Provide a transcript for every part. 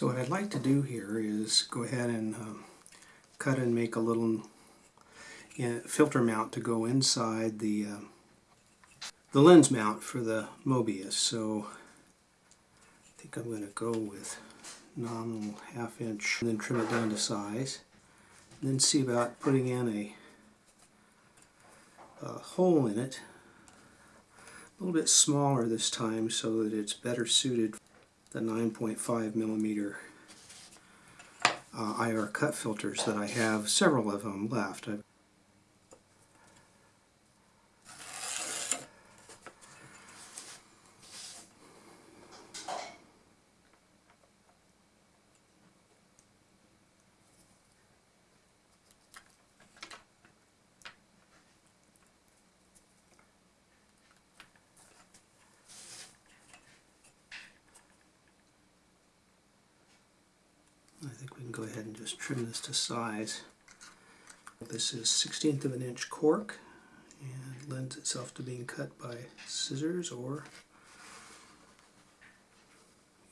So what I'd like to do here is go ahead and um, cut and make a little filter mount to go inside the uh, the lens mount for the Mobius. So I think I'm going to go with nominal half inch and then trim it down to size. And then see about putting in a, a hole in it a little bit smaller this time so that it's better suited the 9.5 millimeter uh, IR cut filters that I have several of them left. I've think we can go ahead and just trim this to size. This is 16th of an inch cork and lends itself to being cut by scissors or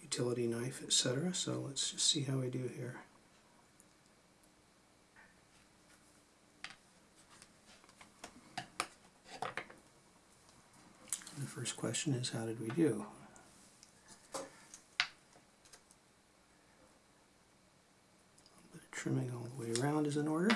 utility knife, etc. So let's just see how we do here. The first question is how did we do? Trimming all the way around is in order.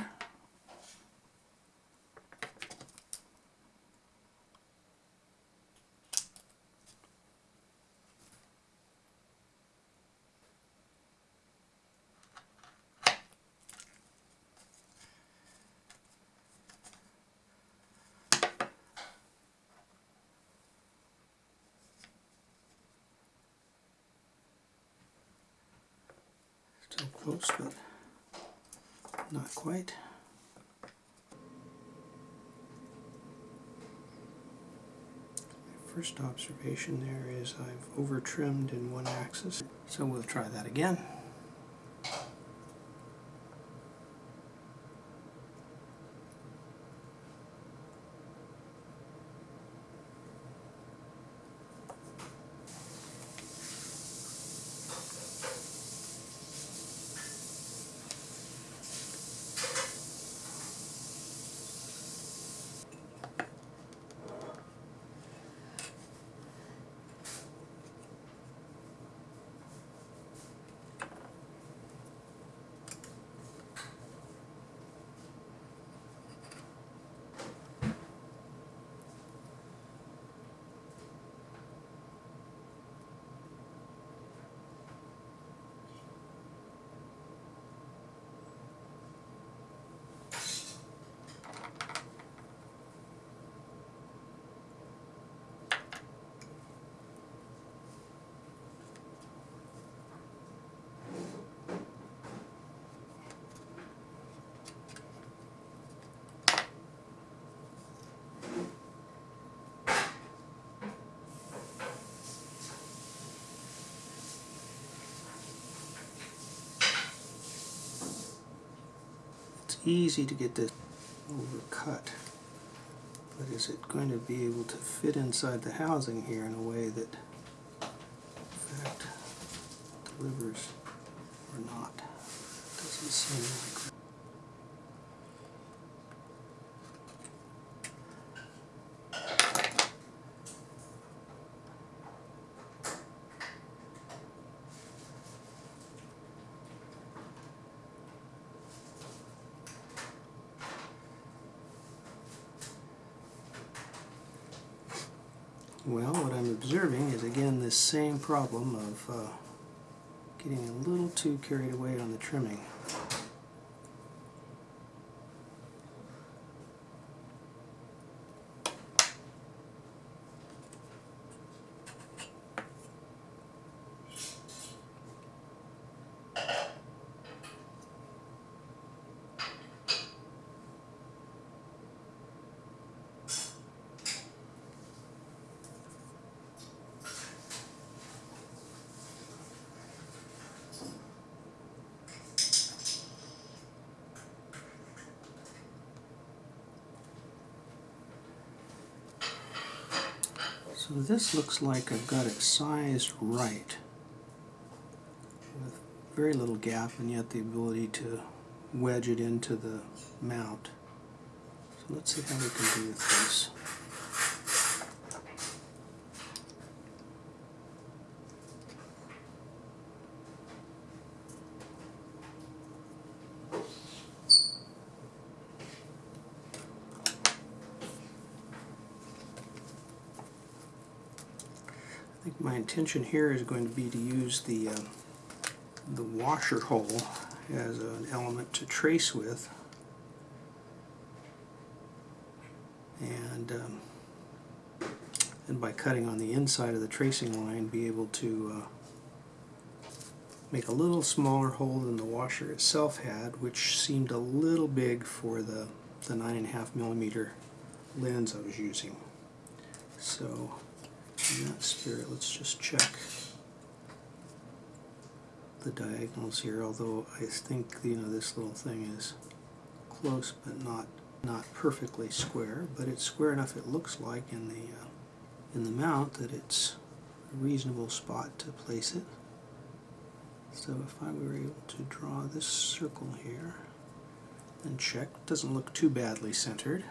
Close, but not quite. My First observation there is I've over trimmed in one axis, so we'll try that again. Easy to get this overcut. But is it going to be able to fit inside the housing here in a way that in fact delivers or not? Doesn't seem like Well, what I'm observing is again this same problem of uh, getting a little too carried away on the trimming. So this looks like I've got it sized right with very little gap and yet the ability to wedge it into the mount. So let's see how we can do with this. I think my intention here is going to be to use the uh, the washer hole as an element to trace with. And um, and by cutting on the inside of the tracing line be able to uh, make a little smaller hole than the washer itself had which seemed a little big for the the nine and a half millimeter lens I was using. So in that spirit let's just check the diagonals here, although I think you know this little thing is close but not not perfectly square, but it's square enough it looks like in the uh, in the mount that it's a reasonable spot to place it. So if I were able to draw this circle here and check, it doesn't look too badly centered.